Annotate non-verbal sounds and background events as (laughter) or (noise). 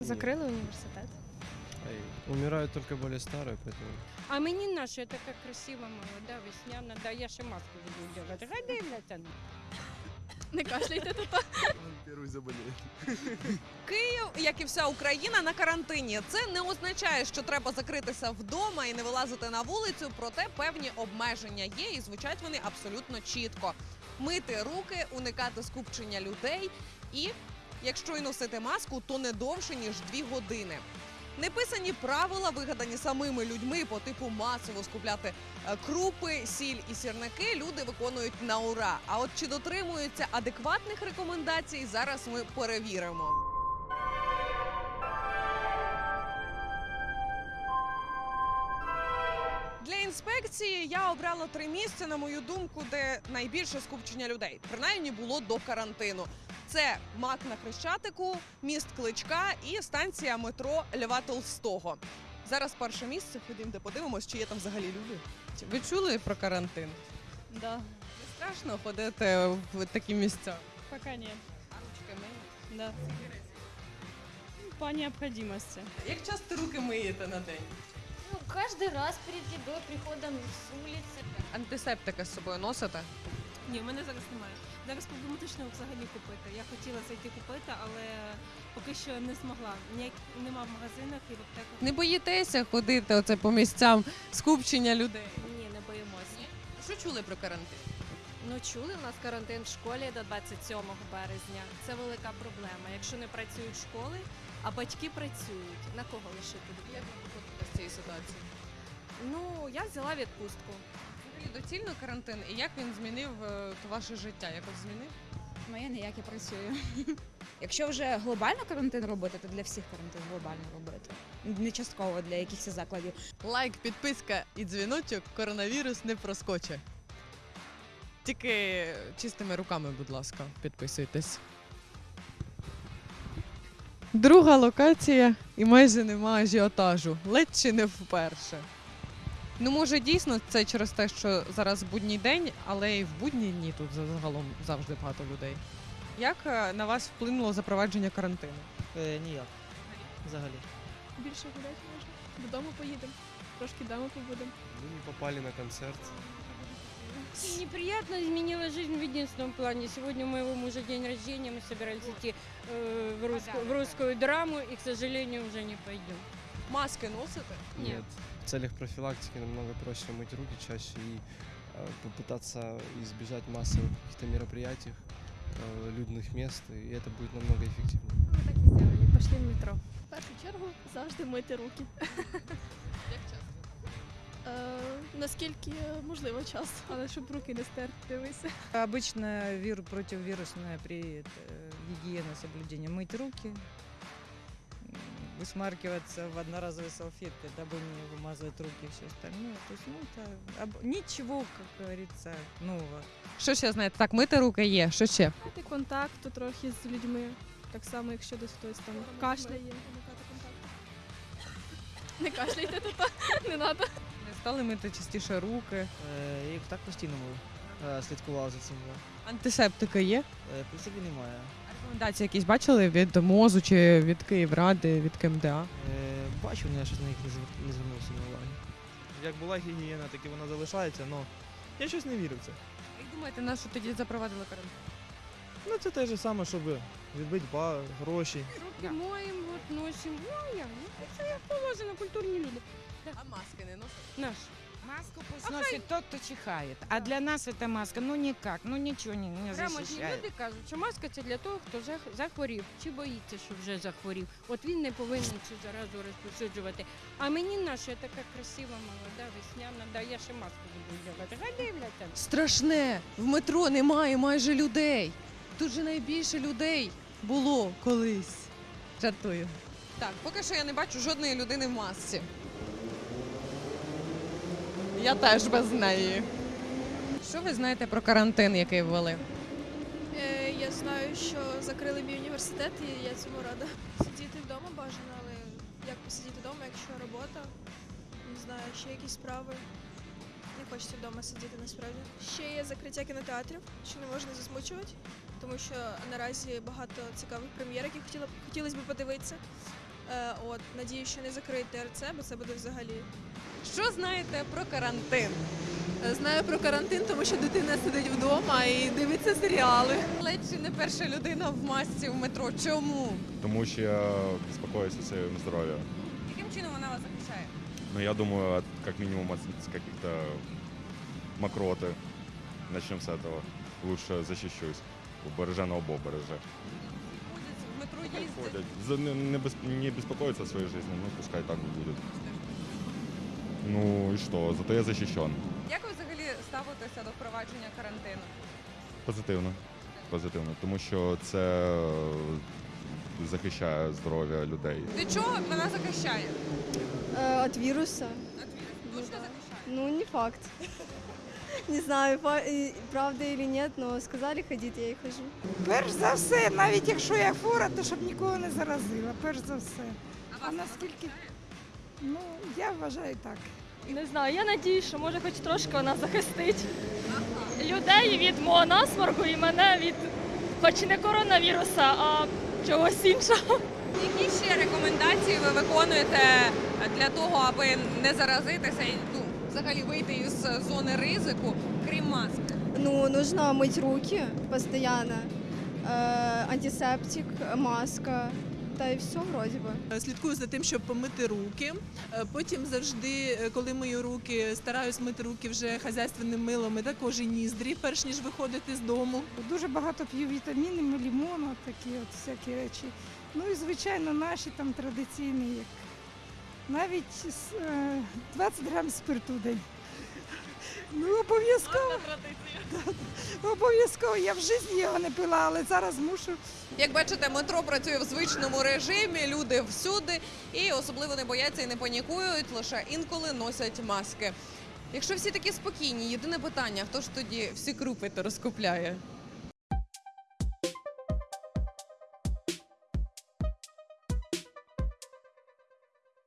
Закрили університет. Ай, Умирают только более старые, поэтому... А мені наша така красива молода, весняна, да я ще маску буду делать. Хай дивляться. Не кашляйте тут. Первый заболеет. Київ, як і вся Україна, на карантині. Це не означає, що треба закритися вдома і не вилазити на вулицю. Проте певні обмеження є, і звучать вони абсолютно чітко: мити руки, уникати скупчення людей, і якщо й носити маску, то не довше ніж дві години. Неписані правила, вигадані самими людьми по типу масово скупляти е, крупи, сіль і сірники, люди виконують на ура. А от чи дотримуються адекватних рекомендацій, зараз ми перевіримо. Для інспекції я обрала три місця, на мою думку, де найбільше скупчення людей. Принаймні було до карантину. Це МАК на Хрещатику, міст Кличка і станція метро Льва Толстого. Зараз перше місце. Ходімо, де подивимось, чи є там взагалі люди. Ви чули про карантин? Да. Не страшно ходити в такі місця. Пока нет. А ручки миють? Да. По необходимости. Як часто руки миєте на день? Ну, каждый раз перед едой, приходом с улицы. Антисептики з собою носите? Ні, в мене зараз немає. Зараз проблематично взагалі купити. Я хотіла зайти купити, але поки що не змогла. Ніяк нема в магазинах і в аптеках. Не боїтеся ходити оце по місцям скупчення людей? Ні, не боїмося. Що чули про карантин? Ну чули, у нас карантин в школі до 27 березня. Це велика проблема. Якщо не працюють школи, а батьки працюють, на кого лишити Як ви виходите з цієї ситуації? Ну я взяла відпустку. Взагалі доцільно карантин і як він змінив е, то ваше життя? Якось змінив? Моє ніяк я працюю. (laughs) Якщо вже глобально карантин робити, то для всіх карантин глобально робити. Не частково для якихось закладів. Лайк, підписка і дзвіночок коронавірус не проскоче. Тільки чистими руками, будь ласка, підписуйтесь. Друга локація і майже нема ажіотажу. Ледь чи не вперше. Ну, може, дійсно це через те, що зараз будній день, але і в будні дні тут загалом завжди багато людей. Як е, на вас вплинуло запровадження карантину? Е, ніяк. Взагалі. Більше гуляти можна. Додому поїдемо. Трошки вдома побудемо. Мы не попали на концерт. Неприятно изменила жизнь в единственном плане. Сегодня у моего мужа день рождения, мы собирались идти э, в, русскую, в русскую драму, и, к сожалению, уже не пойдем. Маски носите? Нет. В целях профилактики намного проще мыть руки чаще и э, попытаться избежать массовых каких-то мероприятий, э, людных мест, и это будет намного эффективнее. Ну так і зробили. Пішли в метро. В першу чергу завжди мити руки. (laughs) Як часто? Е, наскільки можливо час, але щоб руки не стерти, дивися. Обычно вир противовирусная при э, гигиене соблюдения. Мыть руки, м, высмаркиваться в одноразовые салфетки, дабы не вымазывать руки и все остальное. То есть, ну, это об- ничего, как говорится, нового. Що ще знаєте? Так, мити руки є. Що ще? Мати контакту трохи з людьми. Так само, якщо десь хтось там кашляє. Не кашляйте тут, не треба. Не стали мити частіше руки. Е, і так постійно е, слідкував за цим. да. Антисептики є? Е, в принципі, немає. Рекомендації якісь бачили від МОЗу чи від Київради, від КМДА? Е, бачу, але я щось на них не звер- не звернувся на уваги. Як була гігієна, так і вона залишається, але я щось не вірю в це. Як думаєте, на що тоді запровадили карантин? Ну це те ж саме, щоб відбити ба, гроші. Руки моем, вот носим. Ну, я, ну, це як положено, культурні люди. А маски не носять? Наш. Маску пусть носит тот, кто чихает. А для нас эта маска, ну никак, ну ничего не, не Грамотні защищает. люди кажуть, що маска це для того, хто зах- захворів чи боїться, що вже захворів. От він не повинен цю заразу розповсюджувати. А мені наша така красива, молода, весняна, да я ще маску буду вдягати. Хай дивляться. Страшне! В метро немає майже людей. Тут же найбільше людей було колись. Жартую. Так, поки що я не бачу жодної людини в масці. Я теж без неї. Що ви знаєте про карантин, який ввели? Е, я знаю, що закрили мій університет, і я цьому рада. Сидіти вдома бажано, але як посидіти вдома, якщо робота, не знаю, ще якісь справи. Не хочеться вдома сидіти насправді. Ще є закриття кінотеатрів, що не можна засмучувати, тому що наразі багато цікавих прем'єр, які хотіла, хотілося б подивитися. Е, от, надію, що не закриють ТРЦ, бо це буде взагалі. Що знаєте про карантин? Знаю про карантин, тому що дитина сидить вдома і дивиться серіали. Ледь чи не перша людина в масці в метро. Чому? Тому що я беспокоюсь о своем здоровье. Яким чином вона вас захищає? Но я думаю, от, как минимум от каких-то мокроты. Начнем с этого. Лучше защищусь. Береже на береже. Ходять в метро їздять. Не, не, не беспокоиться о своей ну пускай так будет. Ну и что, зато я защищен. Як ви взагалі ставитеся до впровадження карантину? Позитивно. Позитивно. Тому що це е, захищає здоров'я людей. Від чого вона захищає? От віруса. От вірусу. Точно захищає? Ну, не факт. (laughs) Не знаю, правда или нет, но сказали ходить, я и хожу. Перш за все, навіть якщо я хвора, то щоб нікого не заразила. Перш за все. А вас наскільки? Ну, я вважаю так. Не знаю, я надію, що може хоч трошки вона захистить людей від мого насморку і мене від, хоч не коронавіруса, а чогось іншого. Які ще рекомендації ви виконуєте для того, аби не заразитися і ну, взагалі вийти із зони ризику, крім маски? Ну, нужно мыть руки постоянно. Э, антисептик, маска. Та і все вроді би. Слідкую за тим, щоб помити руки. Е, Потім завжди, е, коли мию руки, стараюсь мити руки вже хазяйственним милом і також і ніздрі, перш ніж виходити з дому. Дуже багато п'ю вітамінів, лімону, такі от всякі речі. Ну і звичайно, наші там традиційні, як навіть е, 20 грам спирту в день. Ну, обов'язково. Обов'язково. Я в житті його не пила, але зараз мушу. Як бачите, метро працює в звичному режимі, люди всюди і особливо не бояться і не панікують, лише інколи носять маски. Якщо всі такі спокійні, єдине питання, хто ж тоді всі крупи то розкупляє?